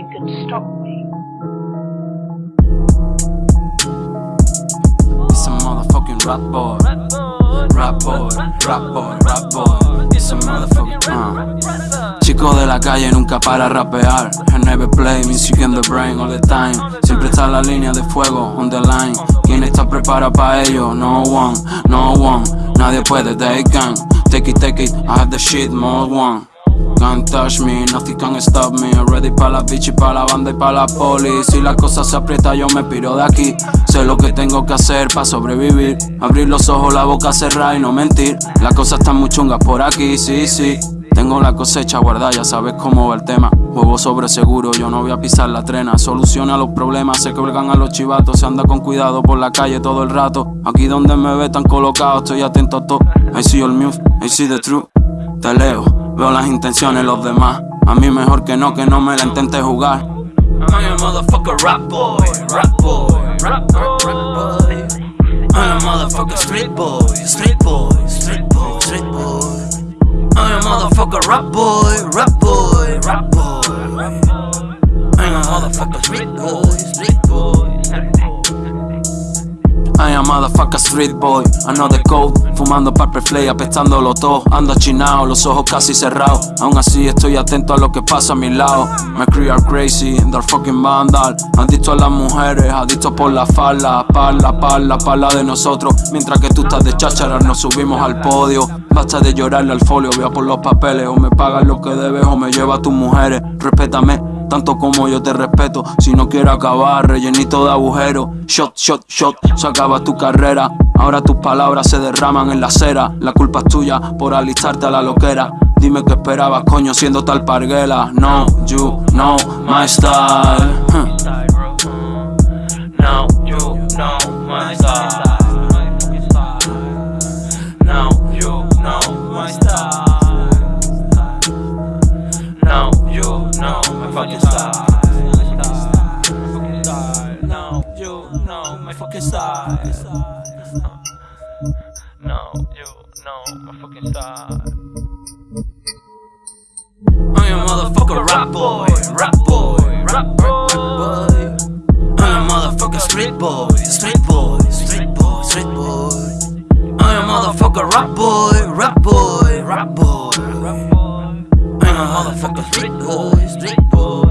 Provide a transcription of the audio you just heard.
nothing, can stop me. It's a motherfucking rap boy. Rap boy, rap boy, rap boy. It's a motherfucking uh. Chico de la calle nunca para rapear. I never play music in the brain all the time. Siempre está la línea de fuego on the line. ¿Quién está preparado para ello? No one, no one. Nadie puede, they can. Take it, take it, I have the shit, more one. Can't touch me, nothing can stop me. Ready pa' la bitch y pa' la banda y pa' la poli. Si la cosa se aprieta yo me piro de aquí. Sé lo que tengo que hacer pa' sobrevivir. Abrir los ojos, la boca cerrada y no mentir. La cosa está muy chunga por aquí, sí, sí. Tengo la cosecha guardada, ya sabes cómo va el tema. Juego sobre seguro, yo no voy a pisar la trena. Soluciona los problemas, se colgan a los chivatos. Se anda con cuidado por la calle todo el rato. Aquí donde me ve tan colocado, estoy atento a todo. I see your move, I see the truth. Te leo, veo las intenciones de los demás. A mí mejor que no, que no me la intentes jugar. I'm a motherfucker rap boy, rap boy, rap, rap, rap boy. I'm a motherfucker street boy, street boy, street boy, street boy. I'm a motherfucker rap boy, rap boy, rap boy. I'm a motherfucker street boy, Am motherfucker street boy, the code Fumando purple flay, apestándolo todo. Ando chinao, los ojos casi cerrados. Aún así estoy atento a lo que pasa a mi lado. My crew are crazy, they're fucking vandal. Adicto a las mujeres, adicto por la falda. Parla, parla, parla de nosotros. Mientras que tú estás de cháchara, nos subimos al podio. Basta de llorarle al folio, vea por los papeles. O me pagas lo que debes o me lleva a tus mujeres. Respétame tanto como yo te respeto. Si no quiero acabar, rellenito de agujeros. Shot, shot, shot, se acaba tu carrera. Ahora tus palabras se derraman en la acera. La culpa es tuya por alistarte a la loquera. Dime qué esperabas, coño, siendo tal parguela. No, you know my style. Fucking style. No, you know my fucking style. I'm a motherfucker rap boy, rap boy, rap boy. I'm a motherfucker street boy, street boy, street boy, street boy. I'm a motherfucker rap boy, rap boy, rap boy. I'm a motherfucker street boy, street boy.